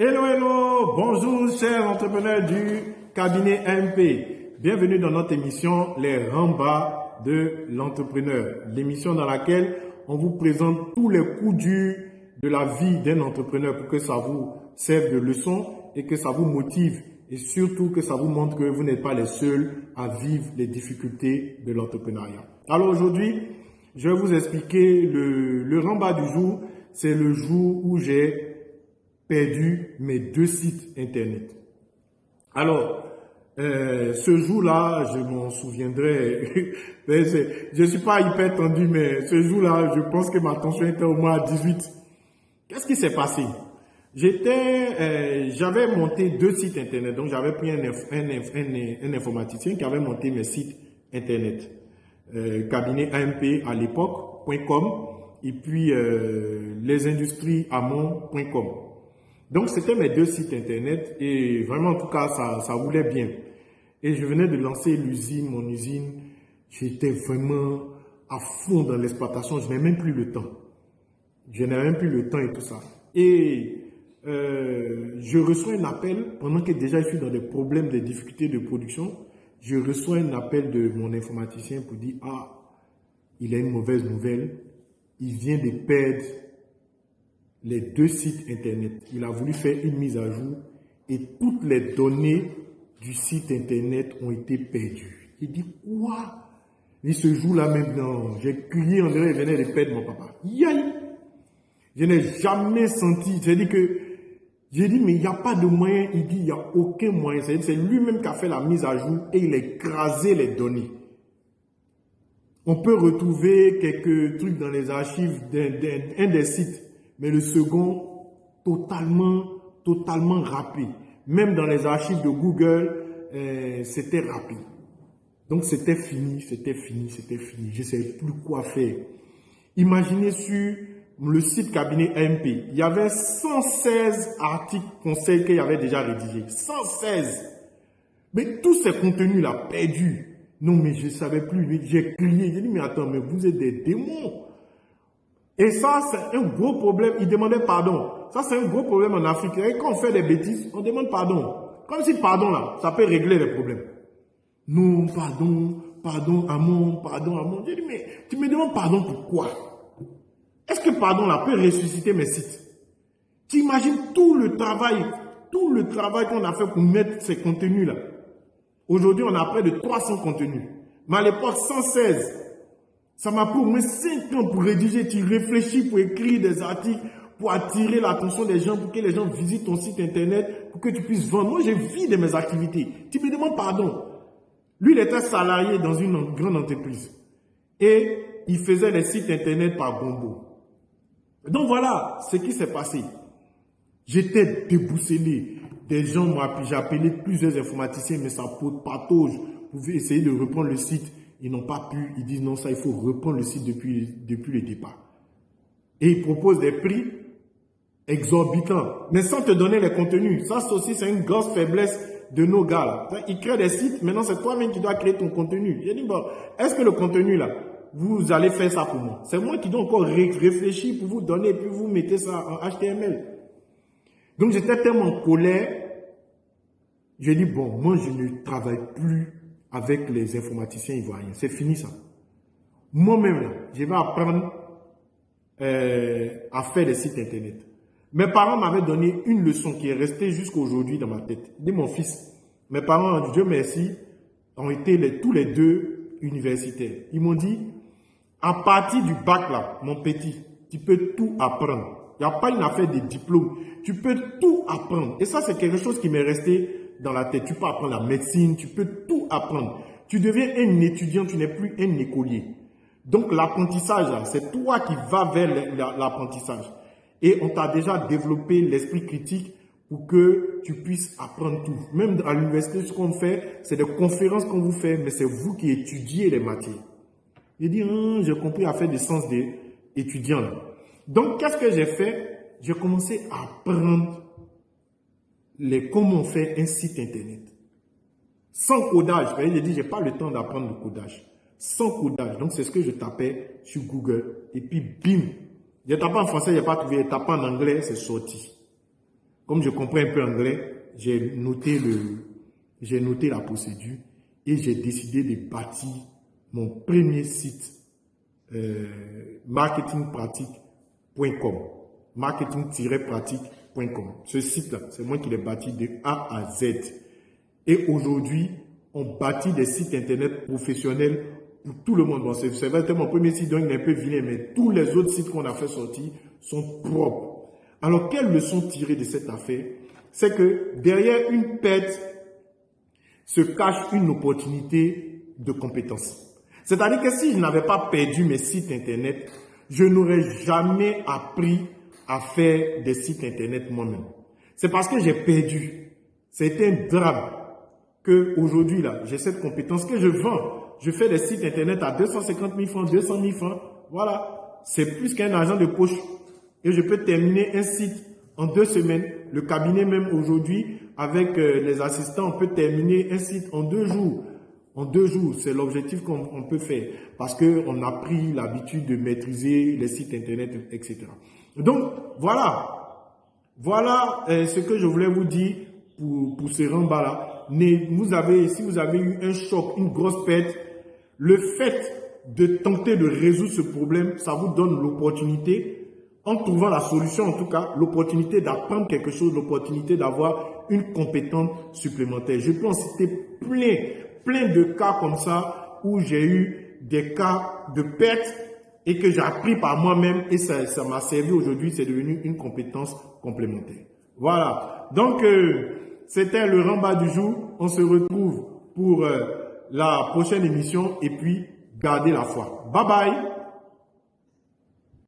Hello, hello, bonjour chers entrepreneurs du cabinet MP. Bienvenue dans notre émission Les Rambas de l'entrepreneur. L'émission dans laquelle on vous présente tous les coups durs de la vie d'un entrepreneur pour que ça vous serve de leçon et que ça vous motive et surtout que ça vous montre que vous n'êtes pas les seuls à vivre les difficultés de l'entrepreneuriat. Alors aujourd'hui, je vais vous expliquer le, le du jour. C'est le jour où j'ai perdu mes deux sites internet. Alors, euh, ce jour-là, je m'en souviendrai. je suis pas hyper tendu, mais ce jour-là, je pense que ma tension était au moins à 18. Qu'est-ce qui s'est passé? J'étais, euh, j'avais monté deux sites internet. Donc, j'avais pris un, un, informaticien qui avait monté mes sites internet. Euh, cabinet AMP à l'époque.com et puis euh, lesindustries.amont.com. Donc, c'était mes deux sites internet et vraiment, en tout cas, ça, ça bien. Et je venais de lancer l'usine, mon usine. J'étais vraiment à fond dans l'exploitation. Je n'ai même plus le temps. Je n'ai même plus le temps et tout ça. Et euh, je reçois un appel, pendant que déjà je suis dans des problèmes, des difficultés de production, je reçois un appel de mon informaticien pour dire, ah, il a une mauvaise nouvelle. Il vient de perdre les deux sites Internet. Il a voulu faire une mise à jour et toutes les données du site Internet ont été perdues. Il dit, quoi? Et ce jour-là maintenant, j'ai crié en l'air, il venait de perdre mon papa. Yaï Je n'ai jamais senti, j'ai dit que, j'ai dit, mais il n'y a pas de moyen. Il dit, il n'y a aucun moyen. C'est lui-même qui a fait la mise à jour et il a écrasé les données. On peut retrouver quelques trucs dans les archives d'un des sites mais le second, totalement, totalement rapide. Même dans les archives de Google, euh, c'était rapide. Donc c'était fini, c'était fini, c'était fini. Je ne savais plus quoi faire. Imaginez sur le site cabinet MP, il y avait 116 articles conseils qu'il y avait déjà rédigés. 116 Mais tous ces contenus-là, perdus. Non, mais je ne savais plus. J'ai crié, j'ai dit, mais attends, mais vous êtes des démons. Et ça, c'est un gros problème. Il demandait pardon. Ça, c'est un gros problème en Afrique. Et quand on fait des bêtises, on demande pardon. Comme si pardon, là, ça peut régler les problèmes. Non, pardon, pardon, amour, pardon, amour. J'ai dit, mais tu me demandes pardon pourquoi Est-ce que pardon, là, peut ressusciter mes sites? Tu imagines tout le travail, tout le travail qu'on a fait pour mettre ces contenus-là. Aujourd'hui, on a près de 300 contenus. Mais à l'époque, 116. Ça m'a pris au moins 5 ans pour rédiger. Tu réfléchis pour écrire des articles, pour attirer l'attention des gens, pour que les gens visitent ton site internet, pour que tu puisses vendre. Moi, j'ai vu de mes activités. Tu me demandes pardon. Lui, il était salarié dans une grande entreprise. Et il faisait les sites internet par Gombo. Donc voilà ce qui s'est passé. J'étais débousselé. Des gens m'ont appelé, j'ai appelé plusieurs informaticiens, mais ça patauge pour essayer de reprendre le site ils n'ont pas pu, ils disent non, ça, il faut reprendre le site depuis, depuis le départ. Et ils proposent des prix exorbitants, mais sans te donner les contenus. Ça aussi, c'est une grosse faiblesse de nos gars. Ils créent des sites, maintenant c'est toi-même qui dois créer ton contenu. J'ai dit, bon, est-ce que le contenu là, vous allez faire ça pour moi? C'est moi qui dois encore réfléchir pour vous donner, puis vous mettez ça en HTML. Donc j'étais tellement en colère, j'ai dit, bon, moi je ne travaille plus avec les informaticiens ivoiriens. C'est fini ça. Moi-même, je vais apprendre euh, à faire des sites internet. Mes parents m'avaient donné une leçon qui est restée jusqu'à aujourd'hui dans ma tête. Dis mon fils, mes parents, Dieu merci, ont été tous les deux universitaires. Ils m'ont dit, à partir du bac là, mon petit, tu peux tout apprendre. Il n'y a pas une affaire de diplôme. Tu peux tout apprendre. Et ça, c'est quelque chose qui m'est resté dans la tête. Tu peux apprendre la médecine, tu peux tout apprendre. Tu deviens un étudiant, tu n'es plus un écolier. Donc l'apprentissage, c'est toi qui vas vers l'apprentissage. Et on t'a déjà développé l'esprit critique pour que tu puisses apprendre tout. Même à l'université, ce qu'on fait, c'est des conférences qu'on vous fait, mais c'est vous qui étudiez les matières. J'ai dit, hum, j'ai compris à faire du sens d'étudiant. Donc, qu'est-ce que j'ai fait? J'ai commencé à apprendre les, comment fait un site internet. Sans codage, j'ai dit, j'ai pas le temps d'apprendre le codage. Sans codage. Donc, c'est ce que je tapais sur Google. Et puis, bim. J'ai tapé en français, j'ai pas trouvé. J'ai tapé en anglais, c'est sorti. comme je comprends un peu anglais, j'ai noté, le, j'ai noté la procédure et j'ai décidé de bâtir mon premier site marketingpratique.com. Ce site-là, c'est moi qui l'ai bâti de A à Z. Et aujourd'hui, on bâtit des sites internet professionnels pour tout le monde. Bon, c'est vrai, mon premier site, donc il est un peu vilain, mais tous les autres sites qu'on a fait sortir sont propres. Alors, quelle leçon tirer de cette affaire? C'est que derrière une perte se cache une opportunité de compétence. C'est-à-dire que si je n'avais pas perdu mes sites internet, je n'aurais jamais appris à faire des sites internet moi-même. C'est parce que j'ai perdu. C'est un drame que aujourd'hui là, j'ai cette compétence que je vends. Je fais des sites internet à 250 000 francs, 200 000 francs. Voilà. C'est plus qu'un argent de poche. Et je peux terminer un site en deux semaines. Le cabinet même aujourd'hui, avec euh, les assistants, on peut terminer un site en deux jours. En deux jours, c'est l'objectif qu'on peut faire parce qu'on a pris l'habitude de maîtriser les sites internet, etc. Donc, voilà. Voilà euh, ce que je voulais vous dire pour, pour ce ramba-là vous avez, si vous avez eu un choc, une grosse perte, le fait de tenter de résoudre ce problème, ça vous donne l'opportunité, en trouvant la solution en tout cas, l'opportunité d'apprendre quelque chose, l'opportunité d'avoir une compétence supplémentaire. Je peux en citer plein, plein de cas comme ça où j'ai eu des cas de perte et que j'ai appris par moi-même et ça m'a servi aujourd'hui, c'est devenu une compétence complémentaire. Voilà. Donc, euh, c'était le Ramba du jour. On se retrouve pour euh, la prochaine émission et puis gardez la foi. Bye bye